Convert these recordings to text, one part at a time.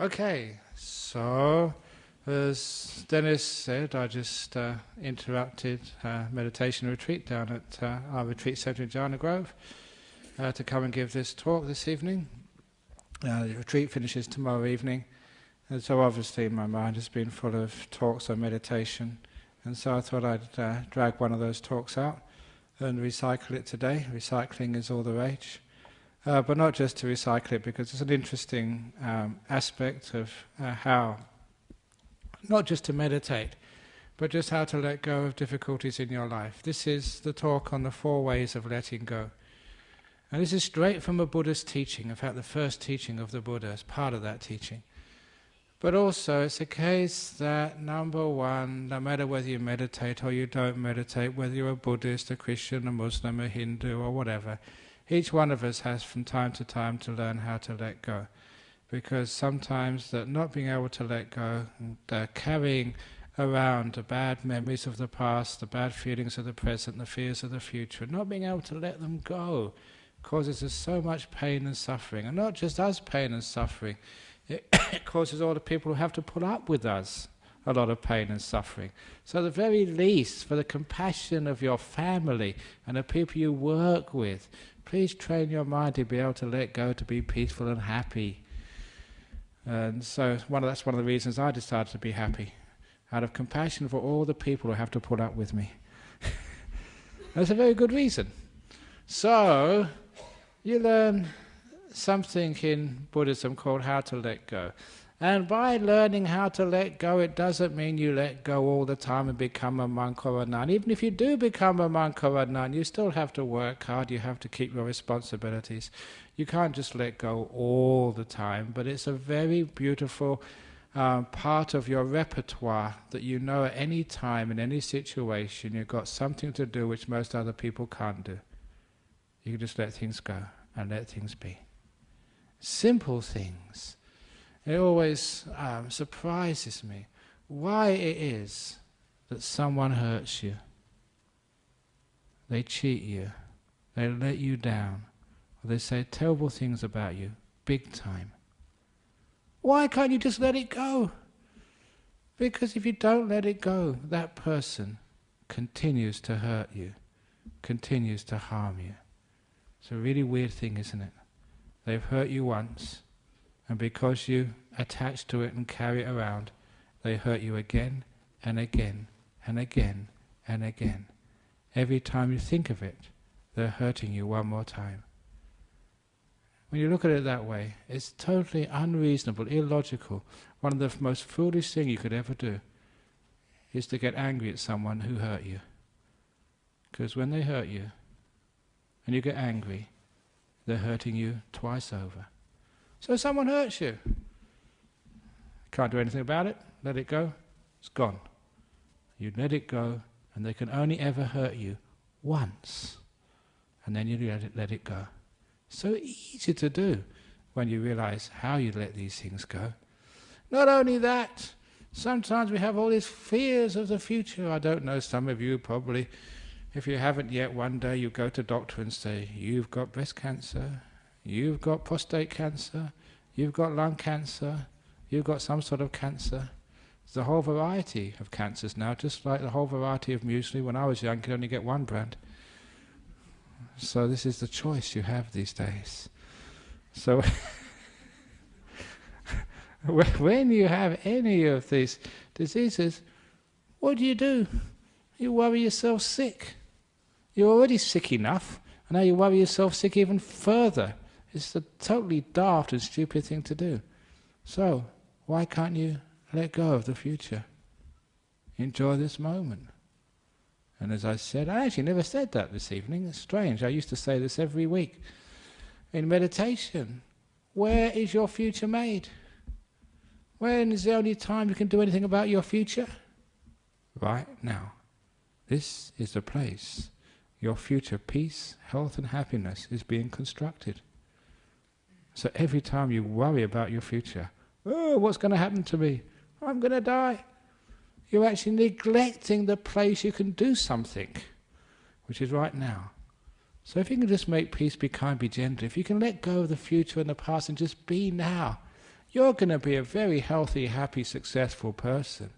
Okay, so as Dennis said, I just uh, interrupted uh, meditation retreat down at uh, our retreat centre in Jhana Grove uh, to come and give this talk this evening. Uh, the retreat finishes tomorrow evening, and so obviously my mind has been full of talks on meditation, and so I thought I'd uh, drag one of those talks out and recycle it today. Recycling is all the rage. Uh, but not just to recycle it, because it's an interesting um, aspect of uh, how, not just to meditate, but just how to let go of difficulties in your life. This is the talk on the four ways of letting go. And this is straight from a Buddhist teaching, in fact, the first teaching of the Buddha is part of that teaching. But also, it's a case that, number one, no matter whether you meditate or you don't meditate, whether you're a Buddhist, a Christian, a Muslim, a Hindu, or whatever, each one of us has from time to time to learn how to let go. Because sometimes that not being able to let go, carrying around the bad memories of the past, the bad feelings of the present, the fears of the future, not being able to let them go causes us so much pain and suffering. And not just us pain and suffering, it causes all the people who have to put up with us a lot of pain and suffering. So, the very least, for the compassion of your family and the people you work with, Please train your mind to be able to let go, to be peaceful and happy. And so one of, that's one of the reasons I decided to be happy, out of compassion for all the people who have to put up with me. that's a very good reason. So you learn something in Buddhism called how to let go. And by learning how to let go, it doesn't mean you let go all the time and become a monk or a nun. Even if you do become a monk or a nun, you still have to work hard, you have to keep your responsibilities. You can't just let go all the time, but it's a very beautiful um, part of your repertoire that you know at any time, in any situation, you've got something to do which most other people can't do. You can just let things go and let things be. Simple things it always um, surprises me why it is that someone hurts you. They cheat you, they let you down, or they say terrible things about you, big time. Why can't you just let it go? Because if you don't let it go, that person continues to hurt you, continues to harm you. It's a really weird thing, isn't it? They've hurt you once, and because you attach to it and carry it around, they hurt you again and again and again and again. Every time you think of it, they're hurting you one more time. When you look at it that way, it's totally unreasonable, illogical. One of the most foolish things you could ever do is to get angry at someone who hurt you. Because when they hurt you, and you get angry, they're hurting you twice over. So someone hurts you. Can't do anything about it. Let it go. It's gone. You let it go, and they can only ever hurt you once. And then you let it, let it go. So easy to do when you realize how you let these things go. Not only that, sometimes we have all these fears of the future. I don't know, some of you probably, if you haven't yet, one day you go to doctor and say, you've got breast cancer, You've got prostate cancer, you've got lung cancer, you've got some sort of cancer. There's a whole variety of cancers now, just like the whole variety of muesli. When I was young, you could only get one brand. So this is the choice you have these days. So when you have any of these diseases, what do you do? You worry yourself sick. You're already sick enough, and now you worry yourself sick even further. It's a totally daft and stupid thing to do. So, why can't you let go of the future? Enjoy this moment. And as I said, I actually never said that this evening. It's strange. I used to say this every week. In meditation, where is your future made? When is the only time you can do anything about your future? Right now. This is the place your future peace, health, and happiness is being constructed. So every time you worry about your future, oh, what's going to happen to me? I'm going to die. You're actually neglecting the place you can do something, which is right now. So if you can just make peace, be kind, be gentle, if you can let go of the future and the past and just be now, you're going to be a very healthy, happy, successful person.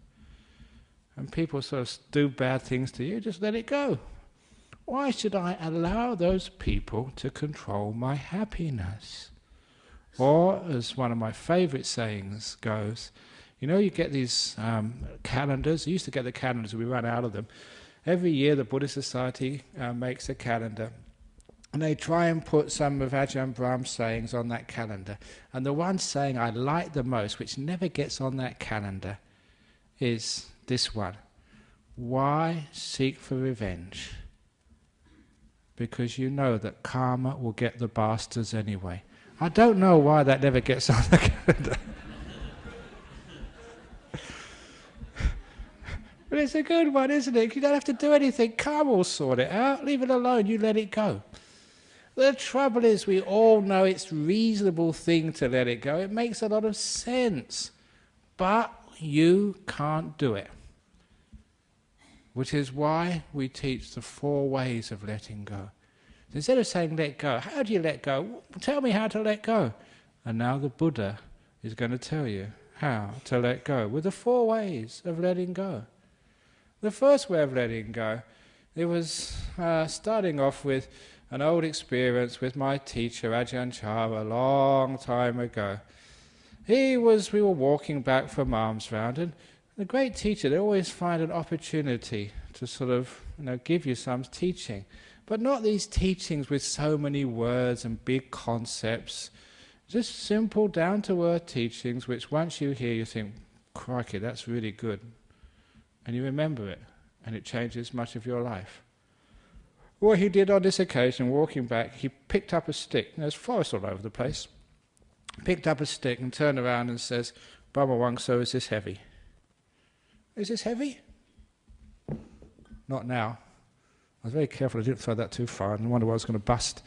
And people sort of do bad things to you, just let it go. Why should I allow those people to control my happiness? Or, as one of my favorite sayings goes, you know, you get these um, calendars. You used to get the calendars, we ran out of them. Every year, the Buddhist Society uh, makes a calendar. And they try and put some of Ajahn Brahm's sayings on that calendar. And the one saying I like the most, which never gets on that calendar, is this one Why seek for revenge? Because you know that karma will get the bastards anyway. I don't know why that never gets on the calendar. but it's a good one, isn't it? You don't have to do anything. Karma will sort it out. Leave it alone. You let it go. The trouble is, we all know it's reasonable thing to let it go. It makes a lot of sense. But you can't do it. Which is why we teach the four ways of letting go. Instead of saying let go, how do you let go? Tell me how to let go. And now the Buddha is going to tell you how to let go with the four ways of letting go. The first way of letting go, it was uh, starting off with an old experience with my teacher Ajahn Chah a long time ago. He was, we were walking back from alms round, and the great teacher, they always find an opportunity to sort of you know, give you some teaching. But not these teachings with so many words and big concepts. Just simple, down to earth teachings, which once you hear, you think, crikey, that's really good. And you remember it, and it changes much of your life. What he did on this occasion, walking back, he picked up a stick. There's forest all over the place. Picked up a stick and turned around and says, Baba Wang, so is this heavy? Is this heavy? Not now. I was very careful I didn't throw that too far and wonder why I was going to bust.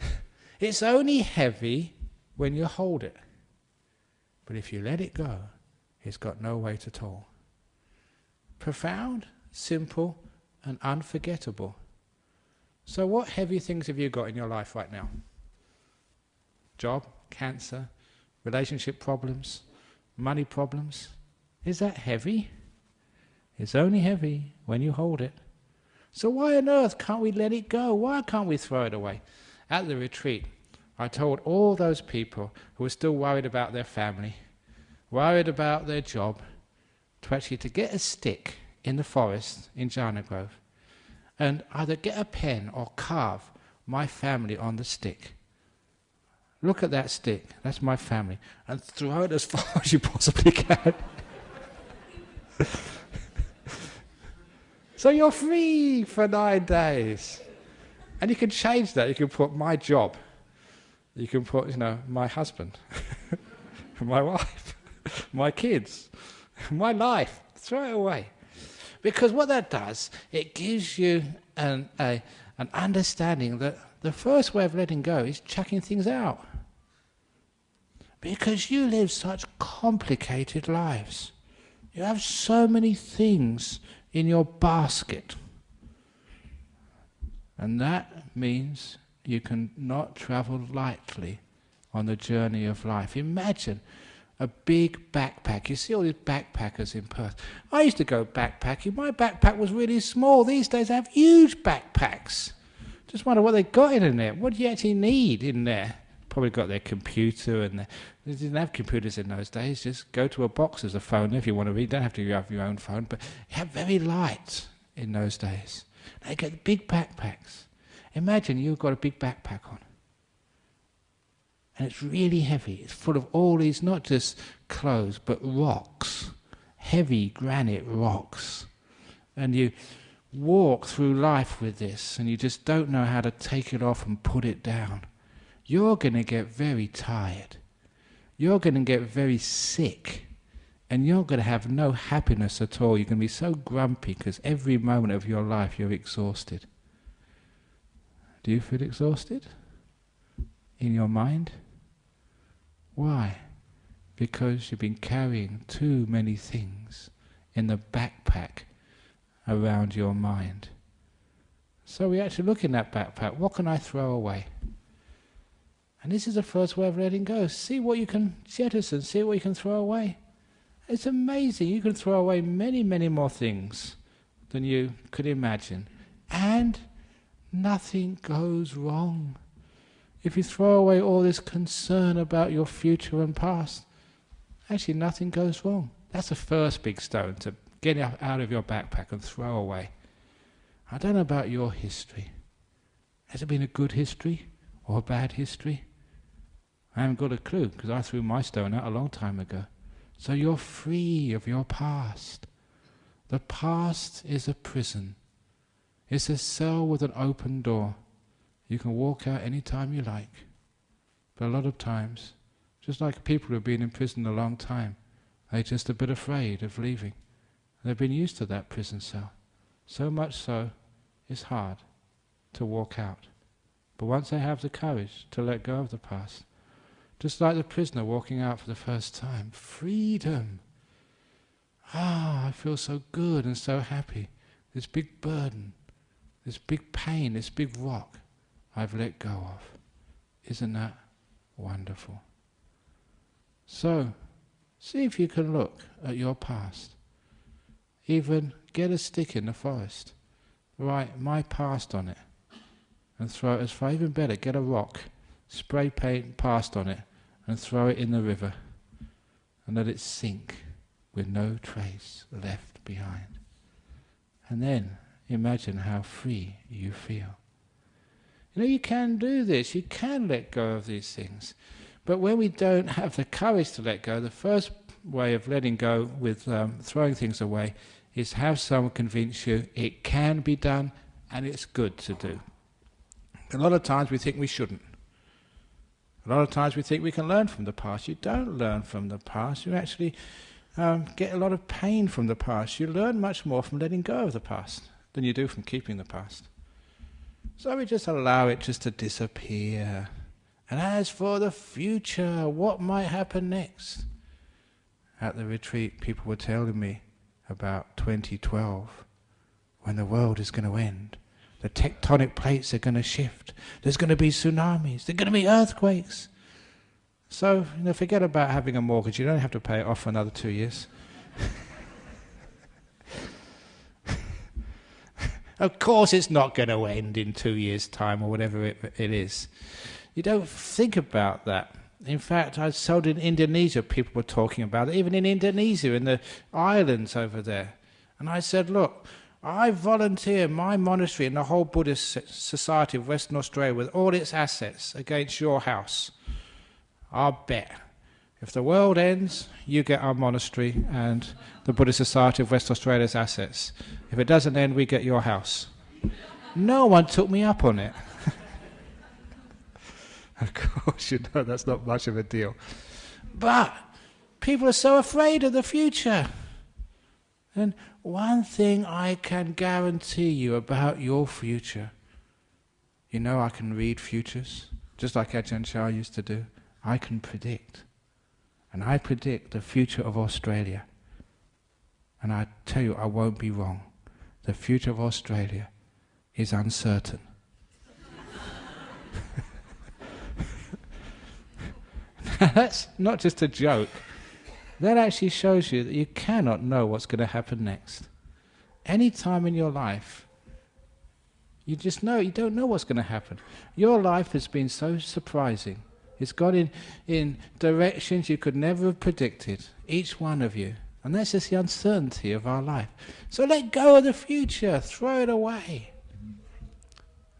it's only heavy when you hold it. But if you let it go, it's got no weight at all. Profound, simple, and unforgettable. So, what heavy things have you got in your life right now? Job, cancer, relationship problems, money problems. Is that heavy? It's only heavy when you hold it. So why on earth can't we let it go? Why can't we throw it away? At the retreat, I told all those people who were still worried about their family, worried about their job, to actually to get a stick in the forest in Jhana Grove and either get a pen or carve my family on the stick. Look at that stick, that's my family, and throw it as far as you possibly can. So you're free for nine days. And you can change that. You can put my job. You can put, you know, my husband, my wife, my kids, my life. Throw it away. Because what that does, it gives you an, a, an understanding that the first way of letting go is chucking things out. Because you live such complicated lives. You have so many things in your basket. And that means you can not travel lightly on the journey of life. Imagine a big backpack. You see all these backpackers in Perth. I used to go backpacking. My backpack was really small. These days I have huge backpacks. Just wonder what they got in there. What do you actually need in there? Probably got their computer and they didn't have computers in those days. Just go to a box as a phone if you want to read. Don't have to have your own phone, but you have very light in those days. They get big backpacks. Imagine you've got a big backpack on. And it's really heavy. It's full of all these, not just clothes, but rocks. Heavy granite rocks. And you walk through life with this, and you just don't know how to take it off and put it down. You're going to get very tired you're going to get very sick and you're going to have no happiness at all. You're going to be so grumpy because every moment of your life you're exhausted. Do you feel exhausted? In your mind? Why? Because you've been carrying too many things in the backpack around your mind. So we actually look in that backpack what can I throw away? And this is the first way of letting go. See what you can jettison, see what you can throw away. It's amazing. You can throw away many, many more things than you could imagine. And nothing goes wrong. If you throw away all this concern about your future and past, actually nothing goes wrong. That's the first big stone to get out of your backpack and throw away. I don't know about your history. Has it been a good history or a bad history? I haven't got a clue because I threw my stone out a long time ago. So you're free of your past. The past is a prison. It's a cell with an open door. You can walk out any time you like. But a lot of times, just like people who've been in prison a long time, they're just a bit afraid of leaving. They've been used to that prison cell. So much so, it's hard to walk out. But once they have the courage to let go of the past, just like the prisoner walking out for the first time, freedom. Ah, I feel so good and so happy. This big burden, this big pain, this big rock, I've let go of. Isn't that wonderful? So, see if you can look at your past. Even get a stick in the forest, write my past on it, and throw it as far, even better, get a rock, spray paint past on it, and throw it in the river, and let it sink with no trace left behind. And then imagine how free you feel. You know, you can do this, you can let go of these things. But when we don't have the courage to let go, the first way of letting go with um, throwing things away is have someone convince you it can be done and it's good to do. A lot of times we think we shouldn't. A lot of times we think we can learn from the past. You don't learn from the past. You actually um, get a lot of pain from the past. You learn much more from letting go of the past than you do from keeping the past. So we just allow it just to disappear. And as for the future, what might happen next? At the retreat, people were telling me about 2012, when the world is going to end. The tectonic plates are going to shift. There's going to be tsunamis. There's going to be earthquakes. So, you know, forget about having a mortgage. You don't have to pay it off for another two years. Of course, it's not going to end in two years' time or whatever it, it is. You don't think about that. In fact, I saw in Indonesia, people were talking about it, even in Indonesia, in the islands over there. And I said, Look, I volunteer my monastery and the whole Buddhist Society of Western Australia with all its assets against your house. I'll bet. If the world ends, you get our monastery and the Buddhist Society of West Australia's assets. If it doesn't end, we get your house. No one took me up on it. of course, you know that's not much of a deal. But people are so afraid of the future. One thing I can guarantee you about your future you know, I can read futures, just like Ajahn Chah used to do. I can predict. And I predict the future of Australia. And I tell you, I won't be wrong. The future of Australia is uncertain. That's not just a joke. That actually shows you that you cannot know what's going to happen next. Any time in your life, you just know, you don't know what's going to happen. Your life has been so surprising. It's gone in, in directions you could never have predicted, each one of you. And that's just the uncertainty of our life. So let go of the future, throw it away.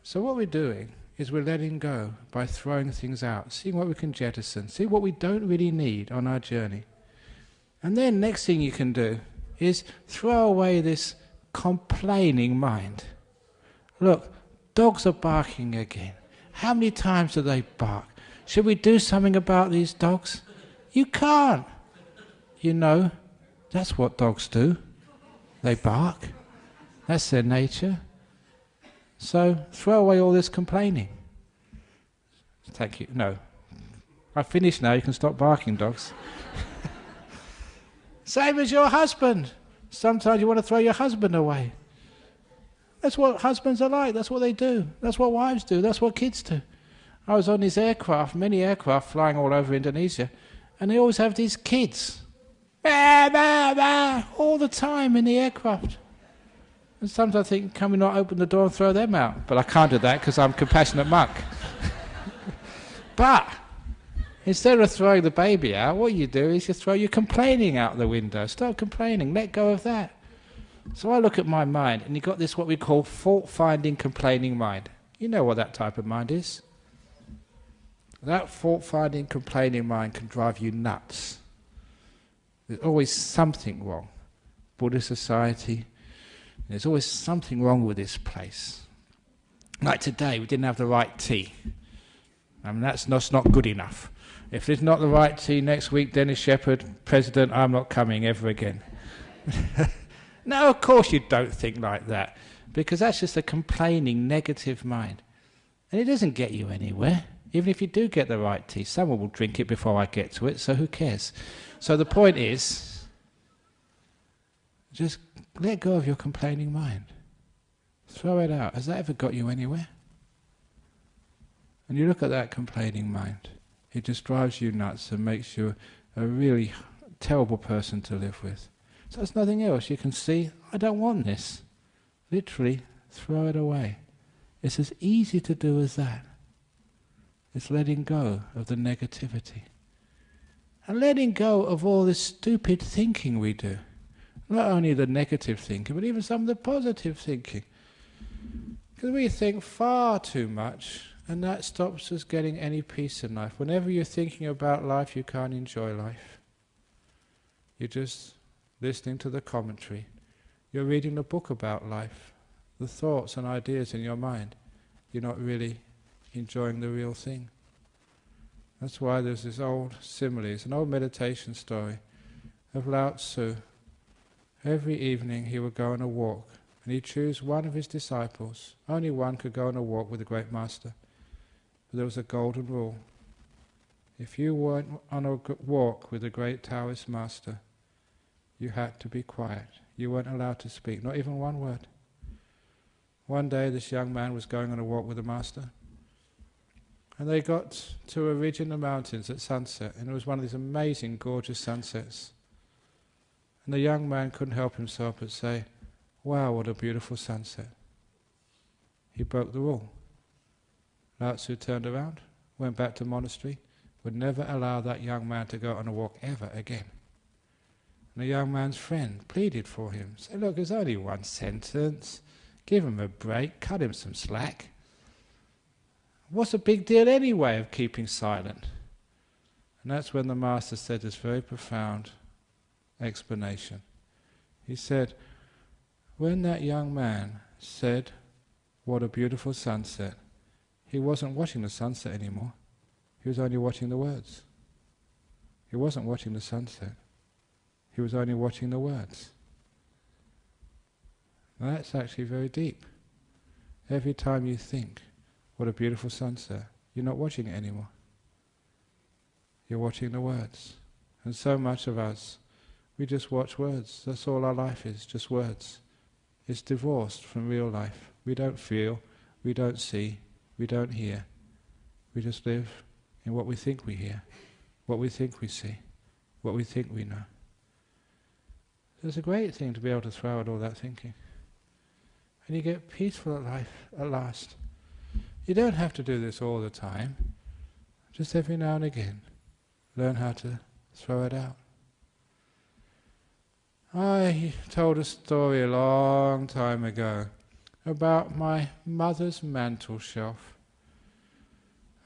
So, what we're doing is we're letting go by throwing things out, seeing what we can jettison, see what we don't really need on our journey. And then, next thing you can do is throw away this complaining mind. Look, dogs are barking again. How many times do they bark? Should we do something about these dogs? You can't. You know, that's what dogs do. They bark. That's their nature. So throw away all this complaining. Thank you. No. I've finished now. You can stop barking, dogs. Same as your husband. Sometimes you want to throw your husband away. That's what husbands are like. That's what they do. That's what wives do. That's what kids do. I was on these aircraft, many aircraft flying all over Indonesia, and they always have these kids. Bah, bah, bah, all the time in the aircraft. And sometimes I think, can we not open the door and throw them out? But I can't do that because I'm compassionate monk. but instead of throwing the baby out, what you do is you throw your complaining out the window. Stop complaining. Let go of that. So I look at my mind, and you've got this what we call fault finding, complaining mind. You know what that type of mind is. That fault finding, complaining mind can drive you nuts. There's always something wrong. Buddhist society, there's always something wrong with this place. Like today, we didn't have the right tea. I mean, that's not, not good enough. If there's not the right tea next week, Dennis Sheppard, President, I'm not coming ever again. no, of course you don't think like that, because that's just a complaining, negative mind. And it doesn't get you anywhere. Even if you do get the right tea, someone will drink it before I get to it, so who cares? So the point is just let go of your complaining mind. Throw it out. Has that ever got you anywhere? And you look at that complaining mind, it just drives you nuts and makes you a really terrible person to live with. So there's nothing else. You can see, I don't want this. Literally, throw it away. It's as easy to do as that. It's letting go of the negativity. And letting go of all this stupid thinking we do. Not only the negative thinking, but even some of the positive thinking. Because we think far too much, and that stops us getting any peace in life. Whenever you're thinking about life, you can't enjoy life. You're just listening to the commentary. You're reading a book about life, the thoughts and ideas in your mind. You're not really enjoying the real thing. That's why there's this old simile, it's an old meditation story of Lao Tzu. Every evening he would go on a walk and he'd choose one of his disciples. Only one could go on a walk with the great master. There was a golden rule. If you weren't on a walk with the great Taoist master, you had to be quiet. You weren't allowed to speak, not even one word. One day this young man was going on a walk with the master. And they got to a ridge in the mountains at sunset, and it was one of these amazing, gorgeous sunsets. And the young man couldn't help himself but say, Wow, what a beautiful sunset. He broke the rule. Lao Tzu turned around, went back to monastery, would never allow that young man to go on a walk ever again. And the young man's friend pleaded for him, said, Look, there's only one sentence. Give him a break, cut him some slack. What's the big deal anyway of keeping silent? And that's when the Master said this very profound explanation. He said, when that young man said, What a beautiful sunset, he wasn't watching the sunset anymore. He was only watching the words. He wasn't watching the sunset. He was only watching the words. Now that's actually very deep. Every time you think, what a beautiful sunset. You're not watching it anymore. You're watching the words. And so much of us, we just watch words. That's all our life is, just words. It's divorced from real life. We don't feel, we don't see, we don't hear. We just live in what we think we hear, what we think we see, what we think we know. It's a great thing to be able to throw out all that thinking. And you get peaceful at life at last. You don't have to do this all the time. Just every now and again, learn how to throw it out. I told a story a long time ago about my mother's mantel shelf.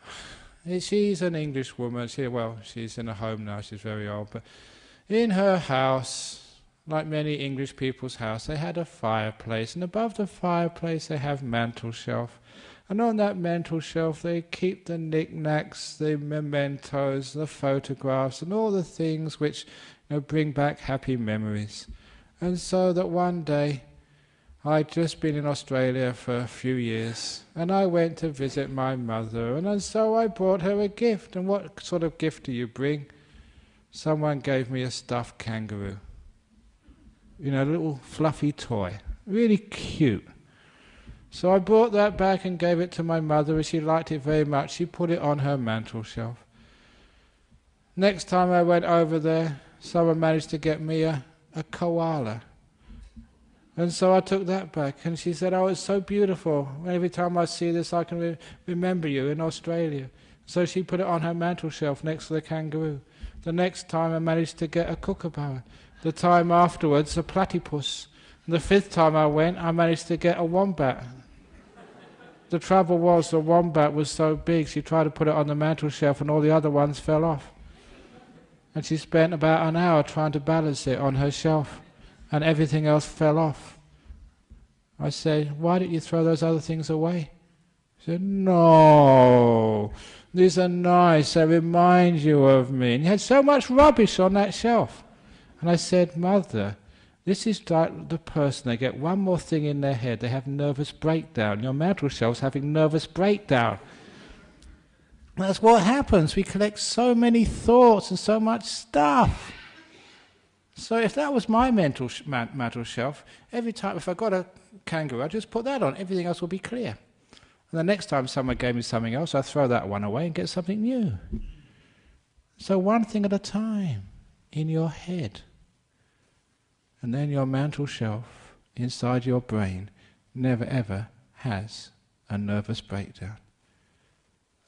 She's an English woman. She, well, she's in a home now. She's very old, but in her house, like many English people's house, they had a fireplace, and above the fireplace they have mantel shelf. And on that mantel shelf, they keep the knickknacks, the mementos, the photographs, and all the things which you know, bring back happy memories. And so that one day, I'd just been in Australia for a few years, and I went to visit my mother, and so I brought her a gift. And what sort of gift do you bring? Someone gave me a stuffed kangaroo. You know, a little fluffy toy. Really cute. So I brought that back and gave it to my mother, and she liked it very much. She put it on her mantel shelf. Next time I went over there, someone managed to get me a, a koala. And so I took that back, and she said, Oh, it's so beautiful. Every time I see this, I can re- remember you in Australia. So she put it on her mantel shelf next to the kangaroo. The next time I managed to get a kookaburra. The time afterwards, a platypus. And the fifth time I went, I managed to get a wombat. The trouble was the wombat was so big, she tried to put it on the mantel shelf and all the other ones fell off. And she spent about an hour trying to balance it on her shelf, and everything else fell off. I said, Why didn't you throw those other things away? He said, No, these are nice, they remind you of me. And you had so much rubbish on that shelf. And I said, Mother, this is like the person, they get one more thing in their head, they have nervous breakdown. Your mantle shelf's having nervous breakdown. That's what happens. We collect so many thoughts and so much stuff. So if that was my mental sh- shelf, every time if I got a kangaroo, I'd just put that on. Everything else will be clear. And the next time someone gave me something else, I throw that one away and get something new. So one thing at a time in your head. And then your mantle shelf inside your brain never ever has a nervous breakdown.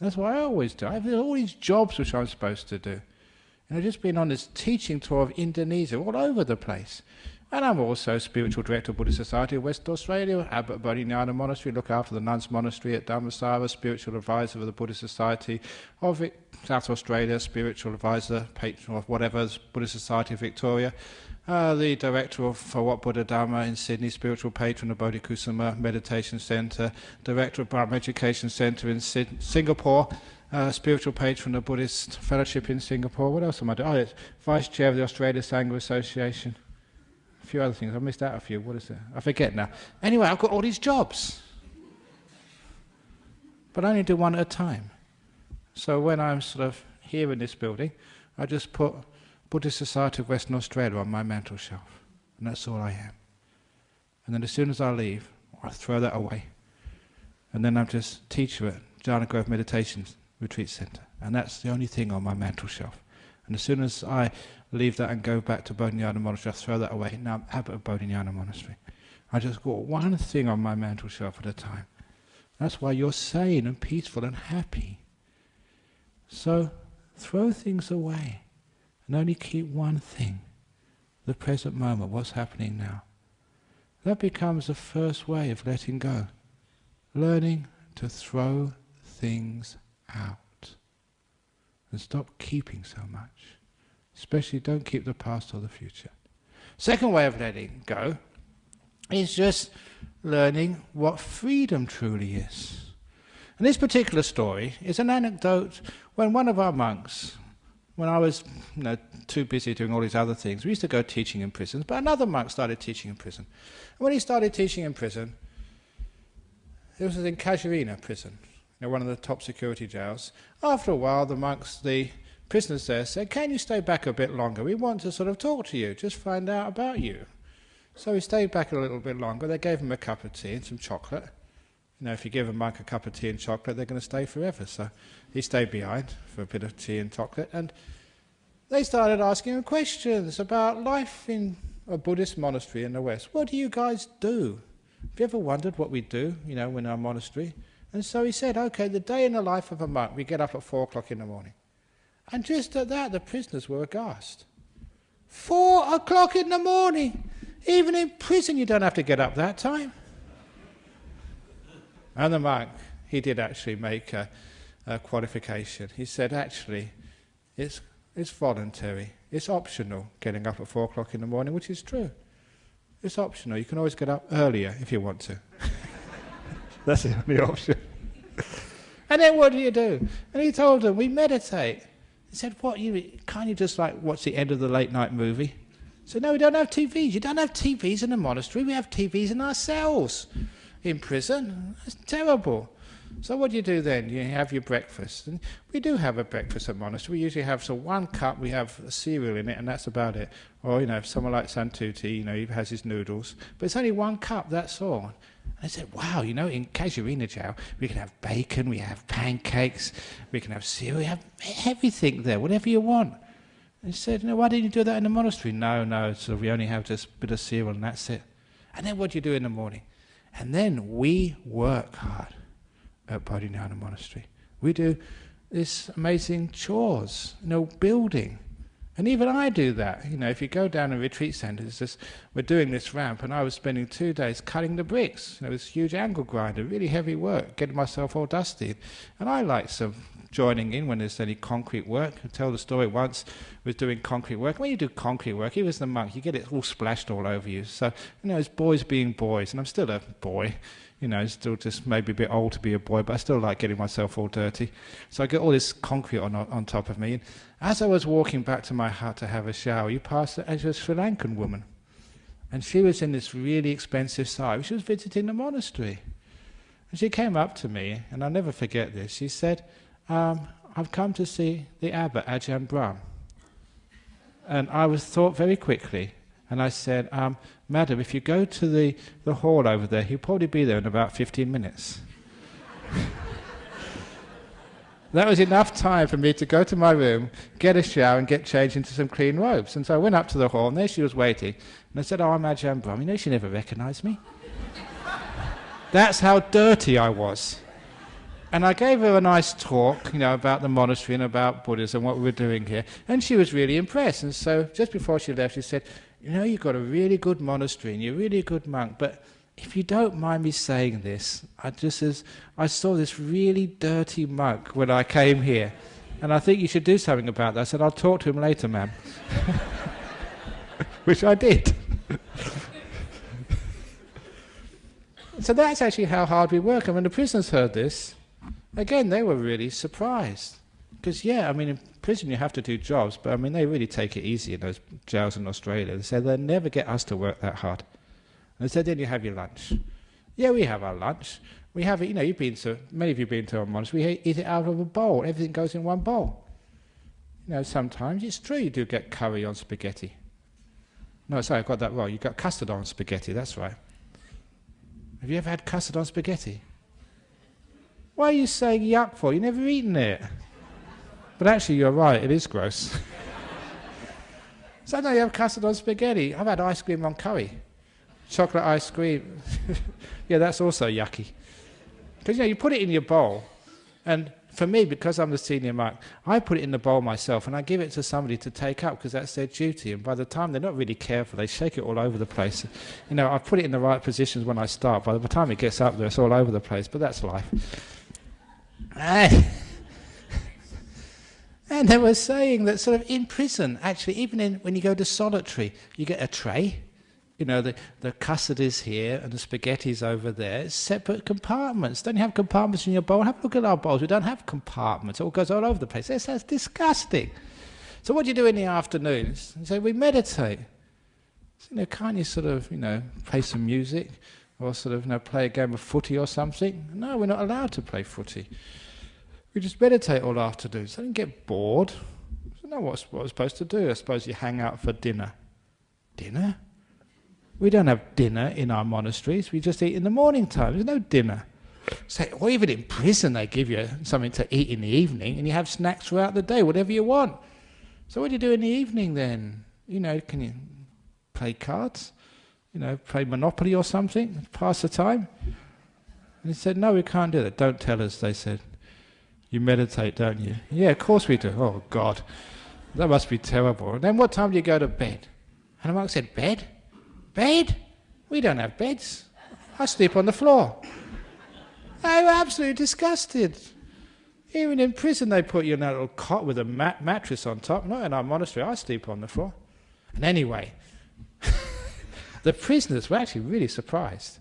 That's what I always do. I have all these jobs which I'm supposed to do. And I've just been on this teaching tour of Indonesia, all over the place. And I'm also spiritual director of Buddhist Society of West Australia, abbot Bodhinyana Monastery, look after the nuns' monastery at Dhammasara, spiritual advisor of the Buddhist Society of South Australia, spiritual advisor, patron of whatever, Buddhist Society of Victoria, uh, the director of For Wat Buddha Dhamma in Sydney, spiritual patron of Bodhikusuma Meditation Centre, director of Brahm Education Centre in Sid- Singapore, uh, spiritual patron of the Buddhist Fellowship in Singapore. What else am I doing? Oh, it's vice chair of the Australia Sangha Association. A few other things. I missed out a few. What is it? I forget now. Anyway, I've got all these jobs. But I only do one at a time. So when I'm sort of here in this building, I just put Buddhist Society of Western Australia on my mantel shelf. And that's all I am. And then as soon as I leave, I throw that away. And then I'm just teacher at Jhana Grove Meditation Retreat Centre. And that's the only thing on my mantel shelf. And as soon as I leave that and go back to Bodhinyana Monastery, I throw that away. Now I'm abbot of Bodhinyana Monastery. I just got one thing on my mantel shelf at a time. That's why you're sane and peaceful and happy. So throw things away and only keep one thing the present moment, what's happening now. That becomes the first way of letting go. Learning to throw things out. And stop keeping so much. Especially don't keep the past or the future. Second way of letting go is just learning what freedom truly is. And this particular story is an anecdote when one of our monks, when I was you know, too busy doing all these other things, we used to go teaching in prisons, but another monk started teaching in prison. And when he started teaching in prison, it was in Casuarina prison, one of the top security jails. After a while, the monks, the prisoners there said, Can you stay back a bit longer? We want to sort of talk to you, just find out about you. So he stayed back a little bit longer. They gave him a cup of tea and some chocolate. You know, if you give a monk a cup of tea and chocolate, they're going to stay forever. So he stayed behind for a bit of tea and chocolate, and they started asking him questions about life in a Buddhist monastery in the West. What do you guys do? Have you ever wondered what we do, you know, in our monastery? And so he said, okay, the day in the life of a monk, we get up at four o'clock in the morning. And just at that, the prisoners were aghast. Four o'clock in the morning! Even in prison, you don't have to get up that time. And the monk, he did actually make a, uh, qualification. He said, actually, it's, it's voluntary, it's optional getting up at four o'clock in the morning, which is true. It's optional. You can always get up earlier if you want to. That's the only option. and then what do you do? And he told them, we meditate. He said, what, you can't you just like watch the end of the late night movie? Said, no, we don't have TVs. You don't have TVs in the monastery. We have TVs in our cells in prison. That's terrible. So what do you do then? You have your breakfast. And we do have a breakfast at monastery. We usually have so one cup, we have cereal in it, and that's about it. Or, you know, if someone like Santuti, you know, he has his noodles. But it's only one cup, that's all. I said, wow, you know, in Casuarina Chow, we can have bacon, we have pancakes, we can have cereal, we have everything there, whatever you want. And he said, know, why didn't you do that in the monastery? No, no, so we only have a bit of cereal and that's it. And then what do you do in the morning? And then we work hard at Bodhinyana Monastery. We do this amazing chores, you know, building. And even I do that. You know, if you go down a retreat centre, it's just, we're doing this ramp, and I was spending two days cutting the bricks. You know, this huge angle grinder, really heavy work, getting myself all dusty. And I like some joining in when there's any concrete work. I tell the story once was doing concrete work. When you do concrete work, even as the monk, you get it all splashed all over you. So, you know, it's boys being boys, and I'm still a boy you know, still just maybe a bit old to be a boy, but I still like getting myself all dirty. So I get all this concrete on on top of me. And as I was walking back to my hut to have a shower, you passed a, a Sri Lankan woman. And she was in this really expensive sari. She was visiting the monastery. And she came up to me, and I'll never forget this. She said, um, I've come to see the abbot, Ajahn Brahm. And I was thought very quickly, and I said, um, Madam, if you go to the, the hall over there, he'll probably be there in about 15 minutes. that was enough time for me to go to my room, get a shower, and get changed into some clean robes. And so I went up to the hall, and there she was waiting. And I said, Oh, I'm Ajahn Brahm. You know, she never recognized me. That's how dirty I was. And I gave her a nice talk, you know, about the monastery and about Buddhism, what we were doing here. And she was really impressed. And so just before she left, she said, you know, you've got a really good monastery and you're a really good monk, but if you don't mind me saying this, I just as I saw this really dirty monk when I came here, and I think you should do something about that. I said, I'll talk to him later, ma'am. Which I did. so that's actually how hard we work. And when the prisoners heard this, again, they were really surprised. Because, yeah, I mean, in prison you have to do jobs, but I mean, they really take it easy in those jails in Australia. They say they'll never get us to work that hard. And they said, then you have your lunch. Yeah, we have our lunch. We have it, you know, you've been to, many of you have been to a monastery, we eat it out of a bowl. Everything goes in one bowl. You know, sometimes it's true you do get curry on spaghetti. No, sorry, I got that wrong. You got custard on spaghetti, that's right. Have you ever had custard on spaghetti? Why are you saying yuck for? You've never eaten it. But actually, you're right, it is gross. so now you have custard on spaghetti. I've had ice cream on curry. Chocolate ice cream. yeah, that's also yucky. Because, you know, you put it in your bowl, and for me, because I'm the senior monk, I put it in the bowl myself and I give it to somebody to take up because that's their duty. And by the time they're not really careful, they shake it all over the place. You know, I put it in the right positions when I start. By the time it gets up there, it's all over the place. But that's life. And they were saying that sort of in prison, actually, even in, when you go to solitary, you get a tray. You know, the, the custard is here and the spaghetti's over there. It's separate compartments. Don't you have compartments in your bowl? Have a look at our bowls. We don't have compartments. It all goes all over the place. That's, that's disgusting. So what do you do in the afternoons? You say, we meditate. So, you know, can't you sort of, you know, play some music or sort of, you know, play a game of footy or something? No, we're not allowed to play footy. We just meditate all afternoon. So I didn't get bored. So no, what's what I was supposed to do? I suppose you hang out for dinner. Dinner? We don't have dinner in our monasteries. We just eat in the morning time. There's no dinner. So, or even in prison, they give you something to eat in the evening, and you have snacks throughout the day, whatever you want. So, what do you do in the evening then? You know, can you play cards? You know, play Monopoly or something? Pass the time? And he said, No, we can't do that. Don't tell us, they said. You meditate, don't you? Yeah, of course we do. Oh, God. That must be terrible. Then what time do you go to bed? And the monk said, Bed? Bed? We don't have beds. I sleep on the floor. They were absolutely disgusted. Even in prison, they put you in a little cot with a mat- mattress on top. Not in our monastery, I sleep on the floor. And anyway, the prisoners were actually really surprised.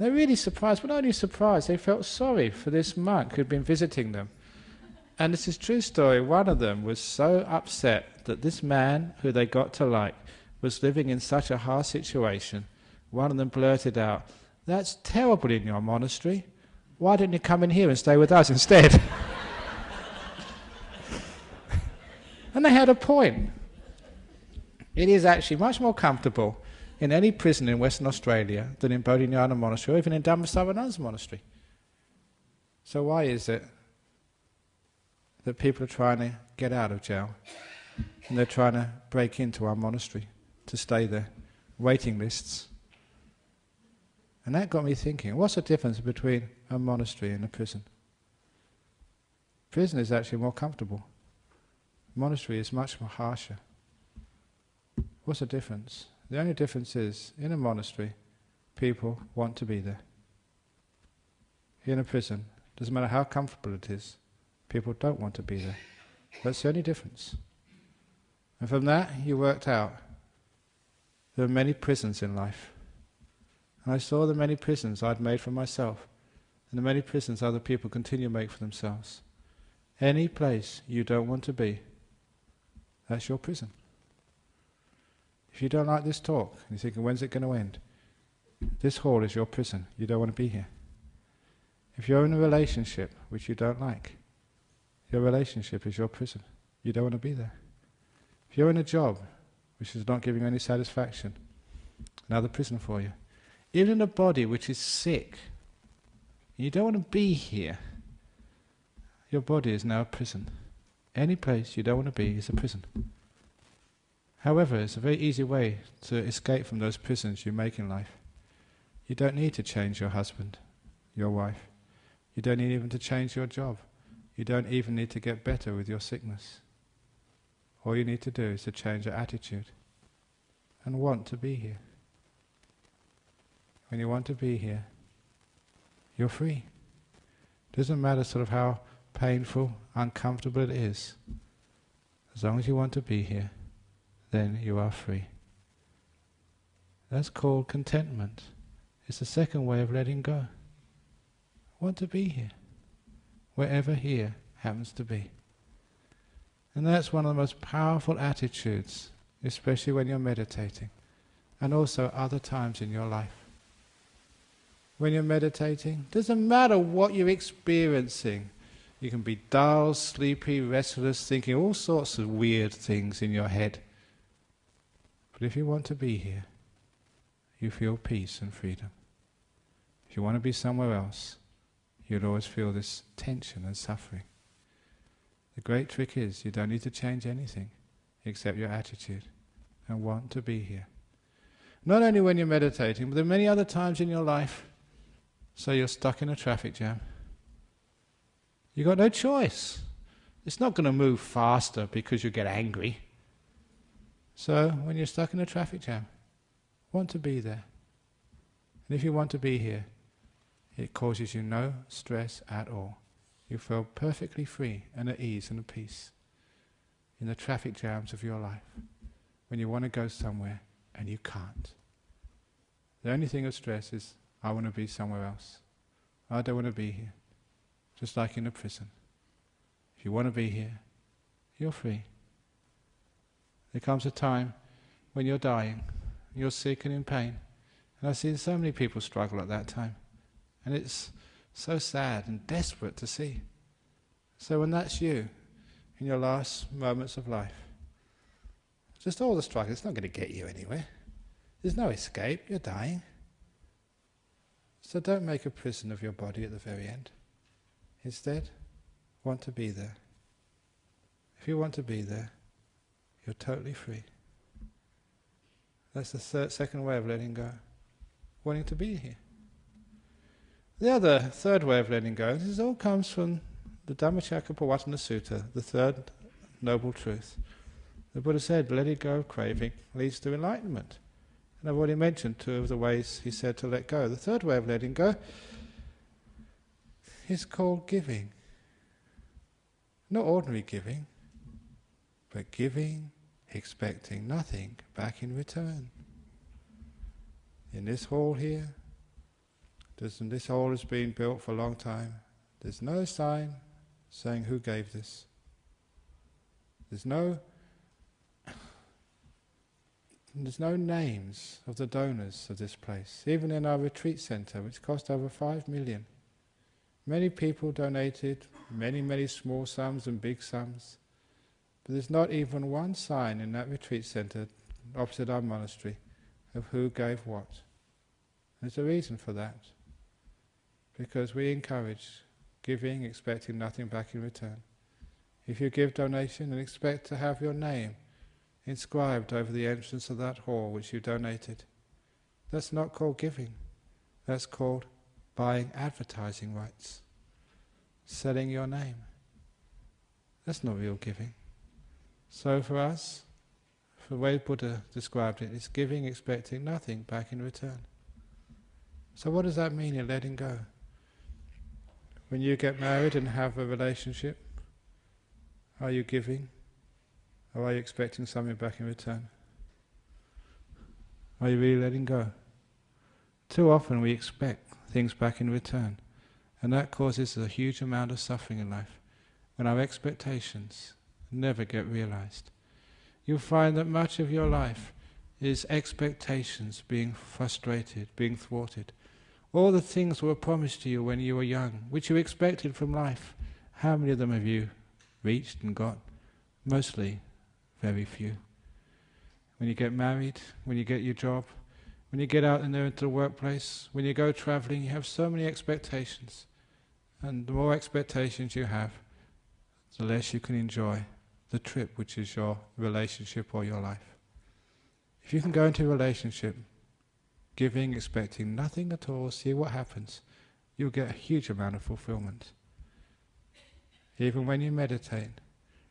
They're really surprised, but not only surprised, they felt sorry for this monk who'd been visiting them. And this is true story. One of them was so upset that this man, who they got to like, was living in such a hard situation. One of them blurted out, That's terrible in your monastery. Why didn't you come in here and stay with us instead? and they had a point. It is actually much more comfortable in any prison in Western Australia than in Bodhinyana Monastery or even in Dhammasara nuns' monastery. So why is it that people are trying to get out of jail and they're trying to break into our monastery to stay there? Waiting lists. And that got me thinking, what's the difference between a monastery and a prison? Prison is actually more comfortable. Monastery is much more harsher. What's the difference? The only difference is, in a monastery, people want to be there. In a prison, doesn't matter how comfortable it is, people don't want to be there. That's the only difference. And from that, you worked out there are many prisons in life. And I saw the many prisons I'd made for myself, and the many prisons other people continue to make for themselves. Any place you don't want to be, that's your prison. If you don't like this talk, and you're thinking, when's it going to end? This hall is your prison. You don't want to be here. If you're in a relationship which you don't like, your relationship is your prison. You don't want to be there. If you're in a job which is not giving you any satisfaction, another prison for you. Even in a body which is sick, you don't want to be here, your body is now a prison. Any place you don't want to be is a prison. However, it's a very easy way to escape from those prisons you make in life. You don't need to change your husband, your wife. You don't need even to change your job. You don't even need to get better with your sickness. All you need to do is to change your attitude and want to be here. When you want to be here, you're free. It doesn't matter sort of how painful, uncomfortable it is. As long as you want to be here, then you are free. That's called contentment. It's the second way of letting go. Want to be here, wherever here happens to be. And that's one of the most powerful attitudes, especially when you're meditating, and also other times in your life. When you're meditating, doesn't matter what you're experiencing. You can be dull, sleepy, restless, thinking all sorts of weird things in your head. But if you want to be here, you feel peace and freedom. If you want to be somewhere else, you'll always feel this tension and suffering. The great trick is you don't need to change anything except your attitude and want to be here. Not only when you're meditating, but there are many other times in your life. So you're stuck in a traffic jam. You've got no choice. It's not going to move faster because you get angry. So, when you're stuck in a traffic jam, want to be there. And if you want to be here, it causes you no stress at all. You feel perfectly free and at ease and at peace in the traffic jams of your life when you want to go somewhere and you can't. The only thing of stress is, I want to be somewhere else. I don't want to be here. Just like in a prison. If you want to be here, you're free. There comes a time when you're dying, you're sick and in pain. And I've seen so many people struggle at that time. And it's so sad and desperate to see. So when that's you, in your last moments of life, just all the struggle, it's not going to get you anywhere. There's no escape, you're dying. So don't make a prison of your body at the very end. Instead, want to be there. If you want to be there, you're totally free. That's the third, second way of letting go. Wanting to be here. The other, third way of letting go, this all comes from the Dhammacakkappavattana Sutta, the third noble truth. The Buddha said, letting go of craving leads to enlightenment. And I've already mentioned two of the ways he said to let go. The third way of letting go is called giving. Not ordinary giving, but giving, expecting nothing back in return. In this hall here, this hall has been built for a long time. There's no sign saying who gave this. There's no there's no names of the donors of this place. Even in our retreat center, which cost over five million, Many people donated many, many small sums and big sums. But there's not even one sign in that retreat center opposite our monastery of who gave what. There's a reason for that. Because we encourage giving, expecting nothing back in return. If you give donation and expect to have your name inscribed over the entrance of that hall which you donated, that's not called giving. That's called buying advertising rights, selling your name. That's not real giving. So for us, the way Buddha described it, it's giving expecting nothing back in return. So what does that mean in letting go? When you get married and have a relationship, are you giving? Or are you expecting something back in return? Are you really letting go? Too often we expect things back in return, and that causes a huge amount of suffering in life when our expectations never get realized. You'll find that much of your life is expectations being frustrated, being thwarted. All the things were promised to you when you were young, which you expected from life. How many of them have you reached and got? Mostly very few. When you get married, when you get your job, when you get out in there into the workplace, when you go traveling, you have so many expectations. And the more expectations you have, the less you can enjoy the trip, which is your relationship or your life. If you can go into a relationship, giving, expecting nothing at all, see what happens, you'll get a huge amount of fulfillment. Even when you meditate,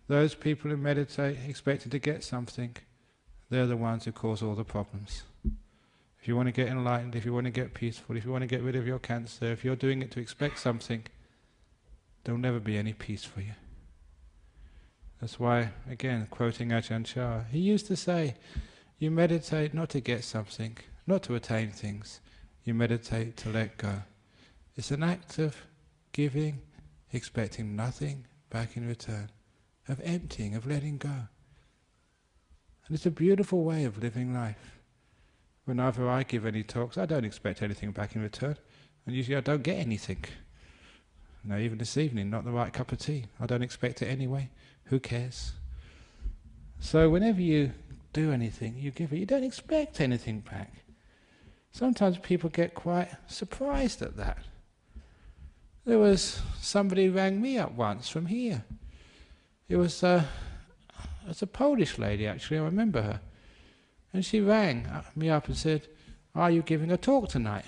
those people who meditate expecting to get something, they're the ones who cause all the problems. If you want to get enlightened, if you want to get peaceful, if you want to get rid of your cancer, if you're doing it to expect something, there'll never be any peace for you. That's why, again, quoting Ajahn Chah, he used to say, you meditate not to get something, not to attain things. You meditate to let go. It's an act of giving, expecting nothing back in return, of emptying, of letting go. And it's a beautiful way of living life. Whenever I give any talks, I don't expect anything back in return, and usually I don't get anything. No, even this evening, not the right cup of tea. I don't expect it anyway. Who cares? So whenever you do anything, you give it, you don't expect anything back. Sometimes people get quite surprised at that. There was somebody rang me up once from here. It was a, it was a Polish lady actually, I remember her. And she rang me up and said, Are you giving a talk tonight?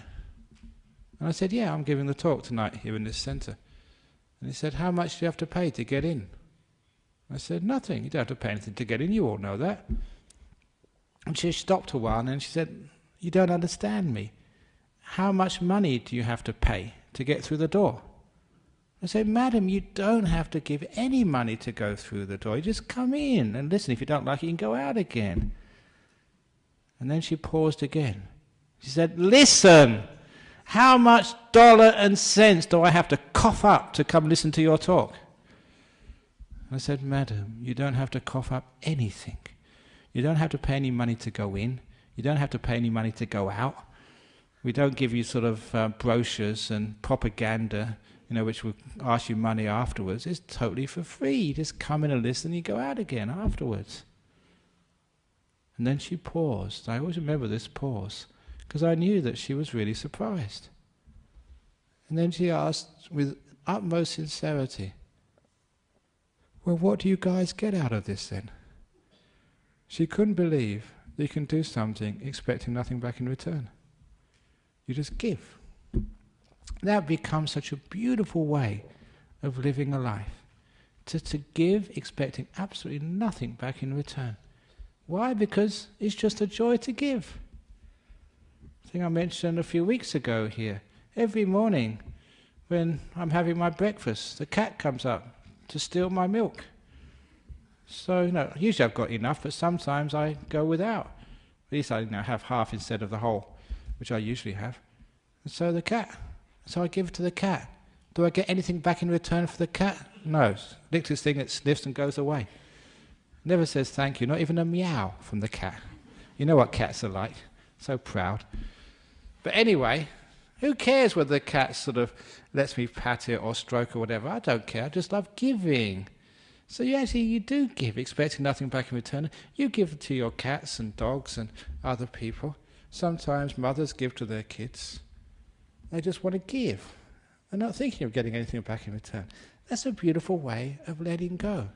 And I said, Yeah, I'm giving the talk tonight here in this centre. And he said, How much do you have to pay to get in? I said, Nothing. You don't have to pay anything to get in. You all know that. And she stopped a while and she said, You don't understand me. How much money do you have to pay to get through the door? I said, Madam, you don't have to give any money to go through the door. You just come in and listen. If you don't like it, you can go out again. And then she paused again. She said, Listen, how much dollar and cents do I have to cough up to come listen to your talk? I said, Madam, you don't have to cough up anything. You don't have to pay any money to go in. You don't have to pay any money to go out. We don't give you sort of uh, brochures and propaganda, you know, which will ask you money afterwards. It's totally for free. You just come in and listen, and you go out again afterwards. And then she paused. I always remember this pause because I knew that she was really surprised. And then she asked with utmost sincerity, well, what do you guys get out of this then? She couldn't believe that you can do something expecting nothing back in return. You just give. That becomes such a beautiful way of living a life. To, to give expecting absolutely nothing back in return. Why? Because it's just a joy to give. I think I mentioned a few weeks ago here. Every morning when I'm having my breakfast, the cat comes up to steal my milk. So, you know, usually I've got enough, but sometimes I go without. At least I you know, have half instead of the whole, which I usually have. And so the cat. So I give it to the cat. Do I get anything back in return for the cat? No. Licks this thing, it sniffs and goes away. Never says thank you, not even a meow from the cat. You know what cats are like. So proud. But anyway, Who cares whether the cat sort of lets me pat it or stroke or whatever? I don't care. I just love giving. So you actually you do give, expecting nothing back in return. You give to your cats and dogs and other people. Sometimes mothers give to their kids. They just want to give. They're not thinking of getting anything back in return. That's a beautiful way of letting go.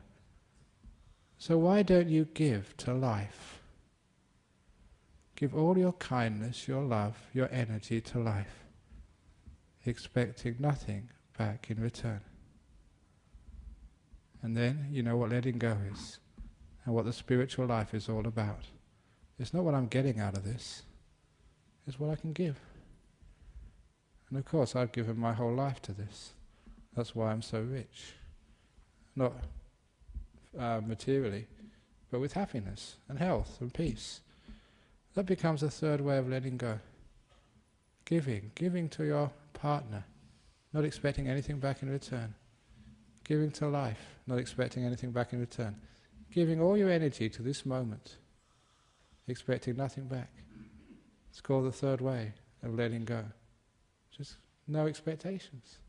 So why don't you give to life? Give all your kindness, your love, your energy to life, expecting nothing back in return. And then you know what letting go is, and what the spiritual life is all about. It's not what I'm getting out of this, it's what I can give. And of course, I've given my whole life to this. That's why I'm so rich. Not uh, materially, but with happiness and health and peace. That becomes a third way of letting go. Giving, giving to your partner, not expecting anything back in return. Giving to life, not expecting anything back in return. Giving all your energy to this moment, expecting nothing back. It's called the third way of letting go. Just no expectations.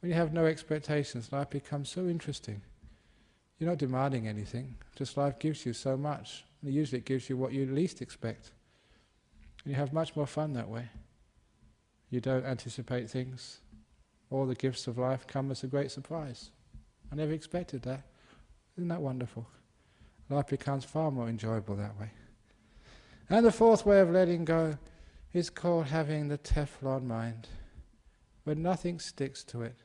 When you have no expectations, life becomes so interesting. You're not demanding anything, just life gives you so much. And usually it gives you what you least expect. And you have much more fun that way. You don't anticipate things. All the gifts of life come as a great surprise. I never expected that. Isn't that wonderful? Life becomes far more enjoyable that way. And the fourth way of letting go is called having the Teflon mind, where nothing sticks to it.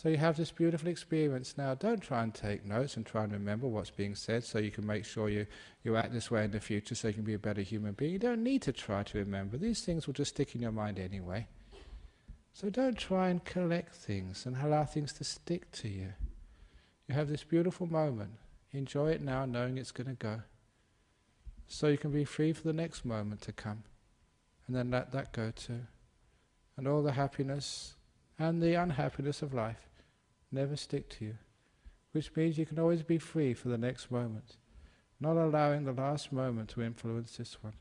So you have this beautiful experience now. Don't try and take notes and try and remember what's being said so you can make sure you, you act this way in the future so you can be a better human being. You don't need to try to remember. These things will just stick in your mind anyway. So don't try and collect things and allow things to stick to you. You have this beautiful moment. Enjoy it now knowing it's going to go. So you can be free for the next moment to come. And then let that go too. And all the happiness and the unhappiness of life never stick to you, which means you can always be free for the next moment, not allowing the last moment to influence this one.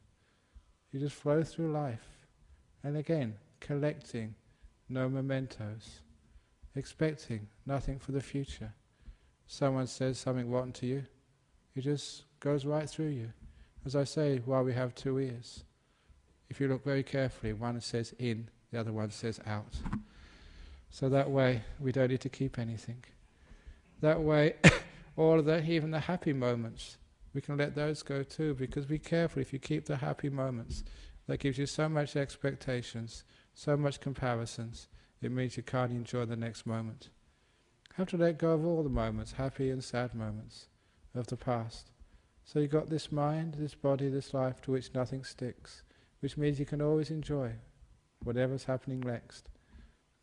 You just flow through life, and again, collecting no mementos, expecting nothing for the future. Someone says something rotten to you, it just goes right through you. As I say, while we have two ears, if you look very carefully, one says in, the other one says out. So that way we don't need to keep anything. That way, all of even the happy moments, we can let those go too, because be careful if you keep the happy moments. That gives you so much expectations, so much comparisons, it means you can't enjoy the next moment. Have to let go of all the moments, happy and sad moments, of the past. So you've got this mind, this body, this life to which nothing sticks, which means you can always enjoy whatever's happening next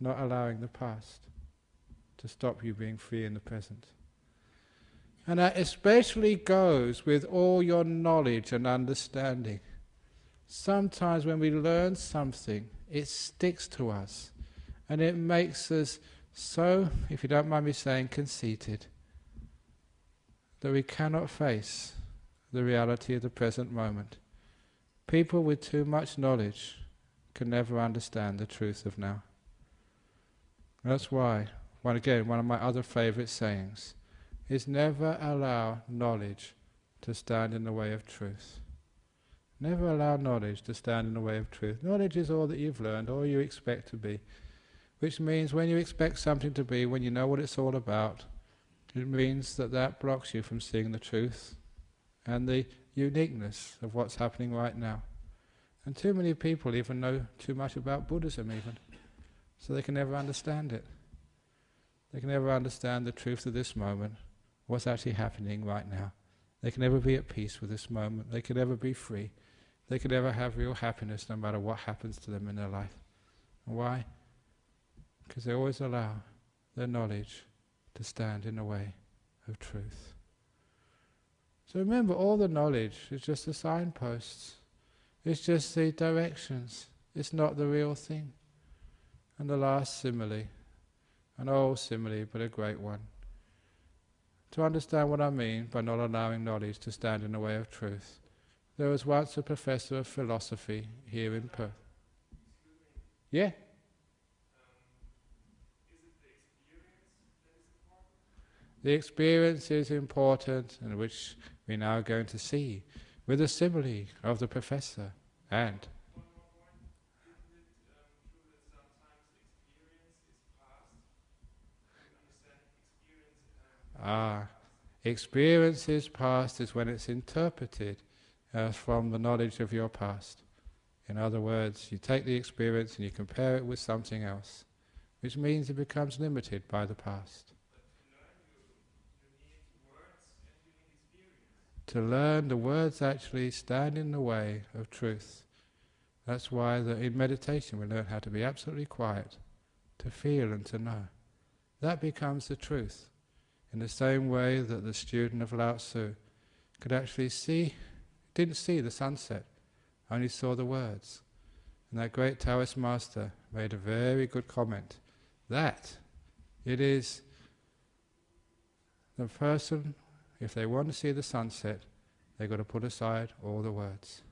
not allowing the past to stop you being free in the present. And that especially goes with all your knowledge and understanding. Sometimes when we learn something, it sticks to us and it makes us so, if you don't mind me saying, conceited that we cannot face the reality of the present moment. People with too much knowledge can never understand the truth of now. That's why, one again, one of my other favorite sayings is never allow knowledge to stand in the way of truth. Never allow knowledge to stand in the way of truth. Knowledge is all that you've learned, all you expect to be. Which means when you expect something to be, when you know what it's all about, it means that that blocks you from seeing the truth and the uniqueness of what's happening right now. And too many people even know too much about Buddhism even. So they can never understand it. They can never understand the truth of this moment, what's actually happening right now. They can never be at peace with this moment. They can never be free. They can never have real happiness no matter what happens to them in their life. Why? Because they always allow their knowledge to stand in the way of truth. So remember, all the knowledge is just the signposts. It's just the directions. It's not the real thing. And the last simile, an old simile, but a great one. To understand what I mean by not allowing knowledge to stand in the way of truth, there was once a professor of philosophy here in Perth. Yeah? The experience is important, and which we're now going to see with the simile of the professor and. Ah, experiences past is when it's interpreted uh, from the knowledge of your past. In other words, you take the experience and you compare it with something else, which means it becomes limited by the past. To learn, the words actually stand in the way of truth. That's why the, in meditation we learn how to be absolutely quiet, to feel and to know. That becomes the truth. In the same way that the student of Lao Tzu could actually see, didn't see the sunset, only saw the words. And that great Taoist master made a very good comment. That it is the person, if they want to see the sunset, they've got to put aside all the words.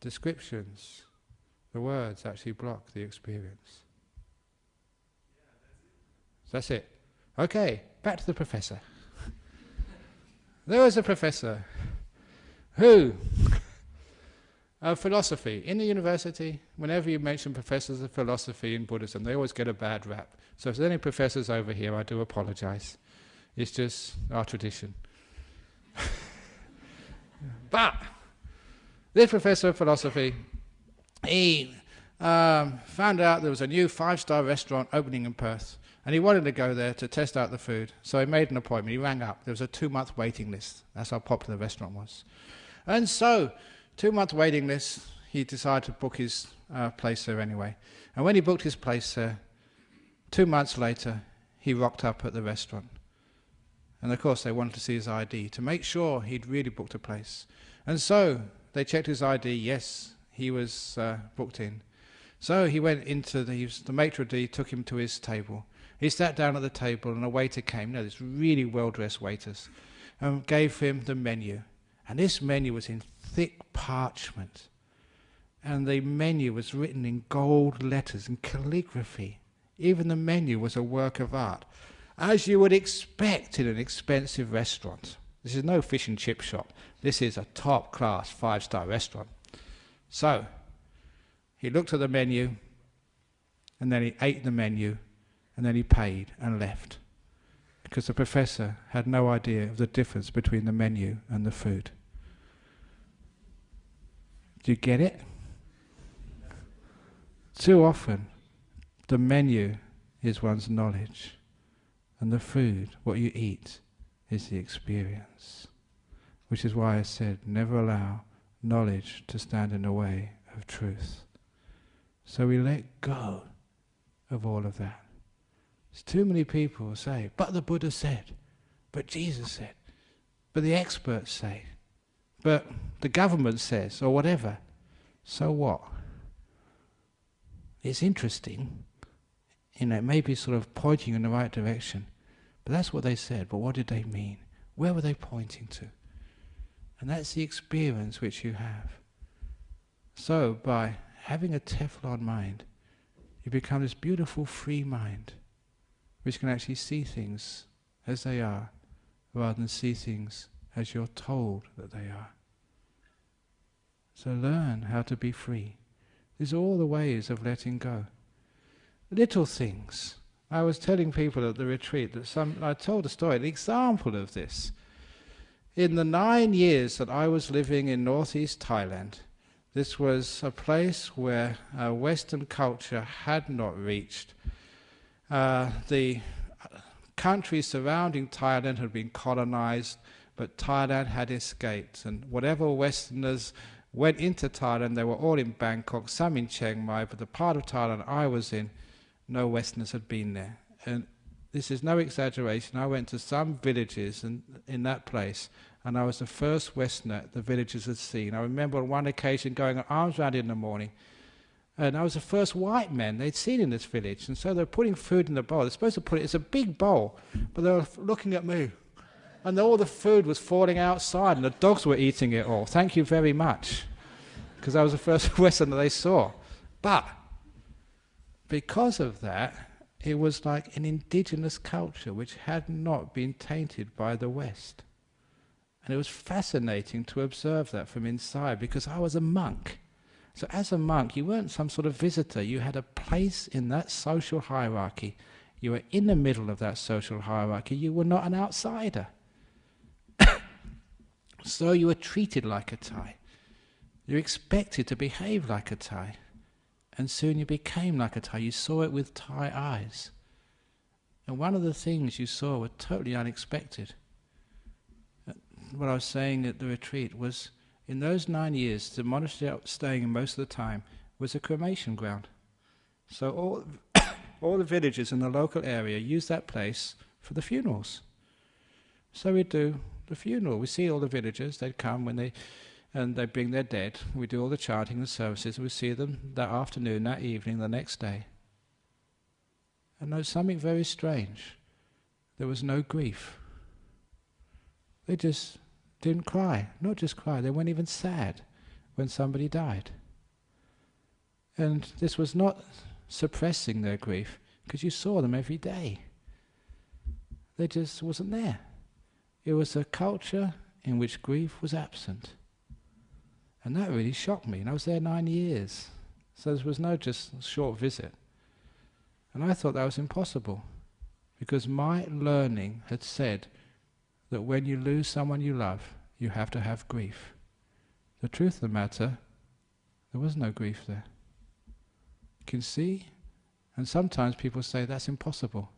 Descriptions, the words actually block the experience. That's it. Okay, back to the professor. there was a professor who, of philosophy, in the university, whenever you mention professors of philosophy in Buddhism, they always get a bad rap. So if there's any professors over here, I do apologize. It's just our tradition. but this professor of philosophy, he um, found out there was a new five-star restaurant opening in Perth. And he wanted to go there to test out the food. So he made an appointment. He rang up. There was a two month waiting list. That's how popular the restaurant was. And so, two month waiting list, he decided to book his uh, place there anyway. And when he booked his place there, two months later, he rocked up at the restaurant. And of course, they wanted to see his ID to make sure he'd really booked a place. And so they checked his ID. Yes, he was uh, booked in. So he went into the, the maitre d' took him to his table. He sat down at the table and a waiter came, you know, this really well-dressed waiters, and gave him the menu. And this menu was in thick parchment. And the menu was written in gold letters and calligraphy. Even the menu was a work of art, as you would expect in an expensive restaurant. This is no fish and chip shop. This is a top class five star restaurant. So, he looked at the menu and then he ate the menu and then he paid and left because the professor had no idea of the difference between the menu and the food. Do you get it? Too often, the menu is one's knowledge, and the food, what you eat, is the experience. Which is why I said, never allow knowledge to stand in the way of truth. So we let go of all of that. There's too many people say, but the Buddha said, but Jesus said, but the experts say, but the government says, or whatever. So what? It's interesting. You know, it may be sort of pointing in the right direction. But that's what they said. But what did they mean? Where were they pointing to? And that's the experience which you have. So, by having a Teflon mind, you become this beautiful free mind which can actually see things as they are rather than see things as you're told that they are. So learn how to be free. These are all the ways of letting go. Little things. I was telling people at the retreat that some, I told a story, an example of this. In the nine years that I was living in northeast Thailand, this was a place where uh, Western culture had not reached uh, the countries surrounding Thailand had been colonized, but Thailand had escaped. And whatever Westerners went into Thailand, they were all in Bangkok, some in Chiang Mai, but the part of Thailand I was in, no Westerners had been there. And this is no exaggeration. I went to some villages in, in that place, and I was the first Westerner the villagers had seen. I remember on one occasion going alms round in the morning, and I was the first white man they'd seen in this village. And so they're putting food in the bowl. They're supposed to put it, it's a big bowl, but they were looking at me. And all the food was falling outside, and the dogs were eating it all. Thank you very much. Because I was the first Westerner they saw. But because of that, it was like an indigenous culture which had not been tainted by the West. And it was fascinating to observe that from inside because I was a monk. So, as a monk, you weren't some sort of visitor, you had a place in that social hierarchy. You were in the middle of that social hierarchy, you were not an outsider. so, you were treated like a Thai. You were expected to behave like a Thai. And soon you became like a Thai. You saw it with Thai eyes. And one of the things you saw were totally unexpected. Uh, what I was saying at the retreat was in those nine years, the monastery I was staying in most of the time was a cremation ground. So all, all the villagers in the local area use that place for the funerals. So we do the funeral. We see all the villagers, they'd come when they and they bring their dead. We do all the chanting and services. and We see them that afternoon, that evening, the next day. And there was something very strange. There was no grief. They just didn't cry. Not just cry, they weren't even sad when somebody died. And this was not suppressing their grief, because you saw them every day. They just wasn't there. It was a culture in which grief was absent. And that really shocked me. And I was there nine years. So there was no just short visit. And I thought that was impossible. Because my learning had said that when you lose someone you love, you have to have grief. The truth of the matter, there was no grief there. You can see? And sometimes people say that's impossible.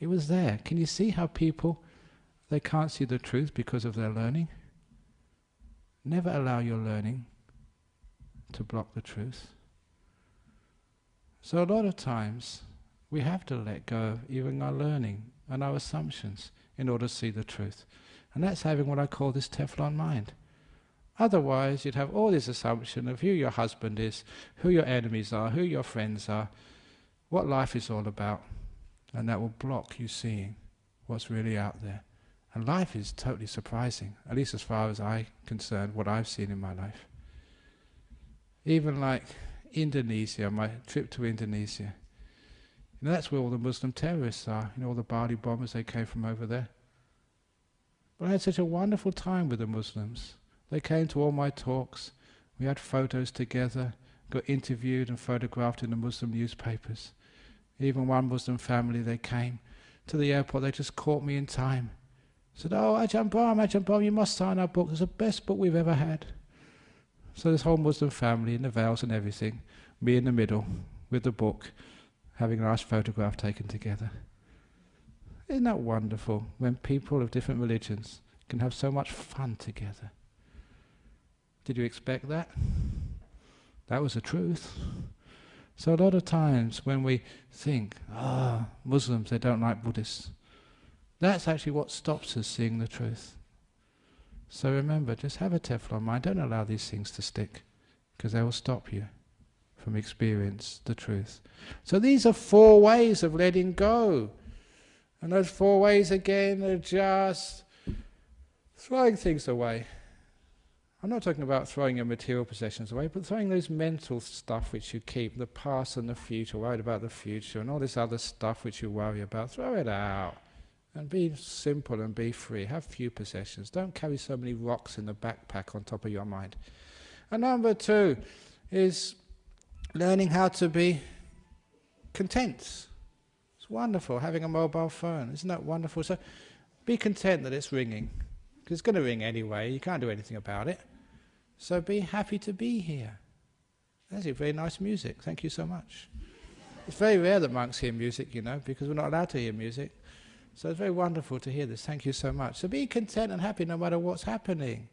It was there. Can you see how people, they can't see the truth because of their learning? Never allow your learning to block the truth. So a lot of times we have to let go of even our learning and our assumptions in order to see the truth. And that's having what I call this Teflon mind. Otherwise, you'd have all this assumption of who your husband is, who your enemies are, who your friends are, what life is all about. And that will block you seeing what's really out there. And life is totally surprising, at least as far as I'm concerned, what I've seen in my life. Even like Indonesia, my trip to Indonesia. Know, that's where all the Muslim terrorists are, you know, all the Bali bombers, they came from over there. But I had such a wonderful time with the Muslims. They came to all my talks, we had photos together, got interviewed and photographed in the Muslim newspapers. Even one Muslim family, they came to the airport, they just caught me in time said, Oh, Ajahn Brahm, Ajahn Brahm, you must sign our book. It's the best book we've ever had. So this whole Muslim family in the veils and everything, me in the middle with the book, having a nice photograph taken together. Isn't that wonderful when people of different religions can have so much fun together? Did you expect that? That was the truth. So a lot of times when we think, ah, oh, Muslims, they don't like Buddhists, that's actually what stops us seeing the truth. So remember, just have a Teflon mind. Don't allow these things to stick, because they will stop you from experience the truth. So these are four ways of letting go. And those four ways again are just throwing things away. I'm not talking about throwing your material possessions away, but throwing those mental stuff which you keep, the past and the future, worried about the future, and all this other stuff which you worry about, throw it out. And be simple and be free. Have few possessions. Don't carry so many rocks in the backpack on top of your mind. And number two is learning how to be content. It's wonderful having a mobile phone. Isn't that wonderful? So be content that it's ringing. Because it's going to ring anyway. You can't do anything about it. So be happy to be here. That's a very nice music. Thank you so much. It's very rare that monks hear music, you know, because we're not allowed to hear music. So it's very wonderful to hear this. Thank you so much. So be content and happy no matter what's happening.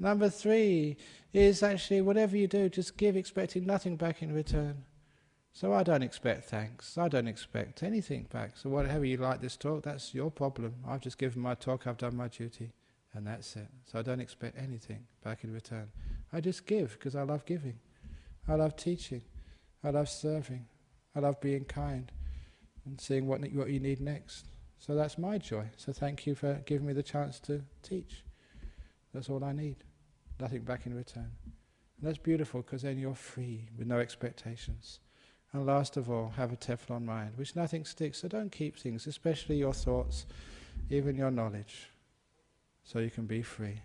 Number three is actually whatever you do, just give expecting nothing back in return. So I don't expect thanks. I don't expect anything back. So whatever you like this talk, that's your problem. I've just given my talk, I've done my duty, and that's it. So I don't expect anything back in return. I just give because I love giving. I love teaching. I love serving. I love being kind and seeing what, what you need next. So that's my joy. So thank you for giving me the chance to teach. That's all I need. Nothing back in return. And that's beautiful because then you're free with no expectations. And last of all, have a Teflon mind, which nothing sticks. So don't keep things, especially your thoughts, even your knowledge, so you can be free.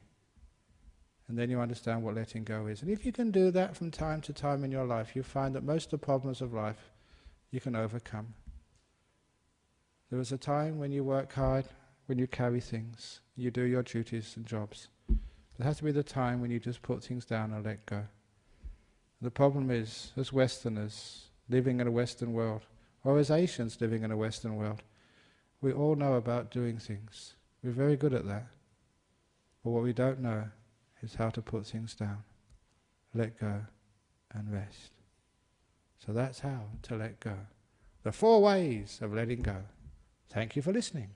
And then you understand what letting go is. And if you can do that from time to time in your life, you find that most of the problems of life you can overcome. There was a time when you work hard, when you carry things, you do your duties and jobs. There has to be the time when you just put things down and let go. The problem is, as Westerners living in a Western world, or as Asians living in a Western world, we all know about doing things. We're very good at that. But what we don't know is how to put things down, let go, and rest. So that's how to let go. The four ways of letting go. Thank you for listening.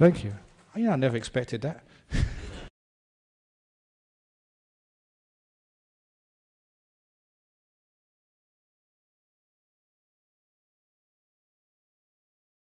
Thank you. I never expected that.